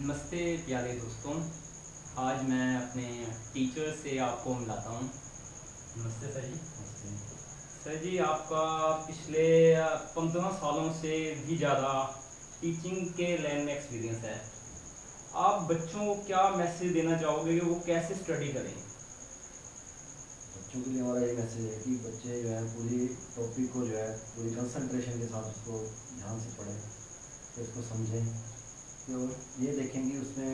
नमस्ते प्यारे दोस्तों आज मैं अपने टीचर से आपको मिलाता हूँ। नमस्ते सर जी। नमस्ते। सर जी आपका पिछले पंद्रह सालों से भी ज़्यादा टीचिंग के लाइन में एक्सपीरियंस है। आप बच्चों को क्या मैसेज देना चाहोगे? कि वो कैसे स्टडी करें? बच्चों के लिए हमारा ये मैसेज है कि बच्चे जो है, पूरी टॉपिक को जो है, पूरी कंसंट्रेशन के साथ उसको ध्यान से पढ़ें, फिर उसको समझें तो ये देखें कि उसमें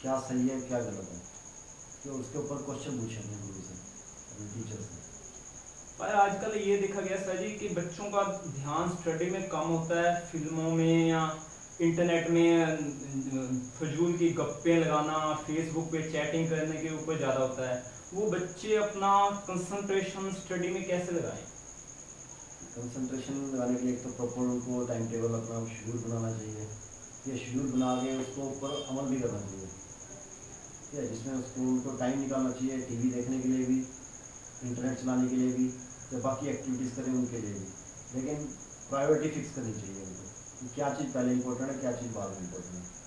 क्या सही है, क्या गलत है। तो उसके ऊपर क्वेश्चन पूछेंगे गुरु से, अपने टीचर से। पर आजकल ये देखा गया सर जी कि बच्चों का ध्यान स्टडी में कम होता है, फ़िल्मों में या इंटरनेट में फजूल की गप्पे लगाना फेसबुक पे चैटिंग करने के ऊपर ज़्यादा होता है। वो बच्चे अपना कंसंट्रेशन स्टडी में कैसे लगाएँ? कंसंट्रेशन लगाने के लिए तो प्रॉपर उनको टाइम टेबल अपना शेड्यूल बनाना चाहिए। या शेड्यूल बना के उसको ऊपर अमल भी करना चाहिए। ठीक है जिसमें उसको उनको टाइम निकालना चाहिए टीवी देखने के लिए भी इंटरनेट चलाने के लिए भी, या बाकी एक्टिविटीज़ करें उनके लिए भी। लेकिन प्रायोरिटी फिक्स करनी चाहिए उनको क्या चीज़ पहले इंपॉर्टेंट है, क्या चीज़ बाद में इंपॉर्टेंट है।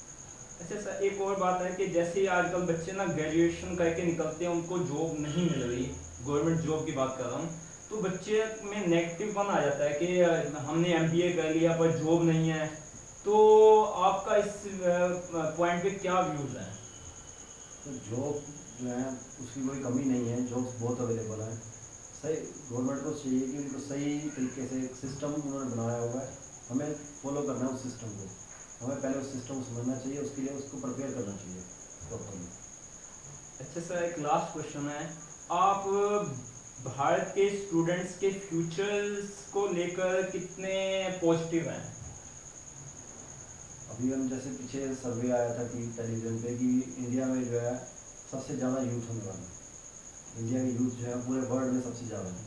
अच्छा सर, एक और बात है कि जैसे आजकल बच्चे ना ग्रेजुएशन करके निकलते हैं, उनको जॉब नहीं मिल रही। गवर्नमेंट जॉब की बात कर रहा हूँ। तो बच्चे में नेगेटिव वन आ जाता है कि हमने एमबीए कर लिया, पर जॉब नहीं है। तो आपका इस पॉइंट पे क्या व्यूज़ है? तो जॉब जो है, उसकी कोई कमी नहीं है। जॉब्स बहुत अवेलेबल है। सही गवर्नमेंट को चाहिए कि उनको सही तरीके से सिस्टम उन्होंने बनाया हुआ है। हमें फॉलो करना है उस सिस्टम को। हमें पहले उस सिस्टम को समझना चाहिए उसके लिए उसको प्रिपेयर करना चाहिए प्रॉपरली अच्छा सर एक लास्ट क्वेश्चन है। आप भारत के स्टूडेंट्स के फ्यूचर्स को लेकर कितने पॉजिटिव हैं? अभी हम जैसे पीछे सर्वे आया था कि टेलीविज़न पे कि इंडिया में जो है सबसे ज़्यादा यूथ होने वाला है। इंडिया के यूथ जो है पूरे वर्ल्ड में सबसे ज़्यादा है।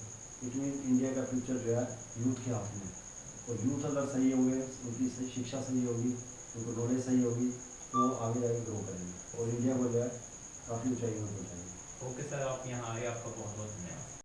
इट मीन इंडिया का फ्यूचर जो है यूथ के हाथ में है। और यूथ अगर सही होंगे, उनकी शिक्षा सही होगी, उनको नॉलेज सही होगी तो आगे जाके ग्रो करेंगे। और इंडिया को जो है, काफ़ी ऊँचाई में पहुँचाएँगे। ओके सर आप यहाँ आए, आपका बहुत बहुत धन्यवाद।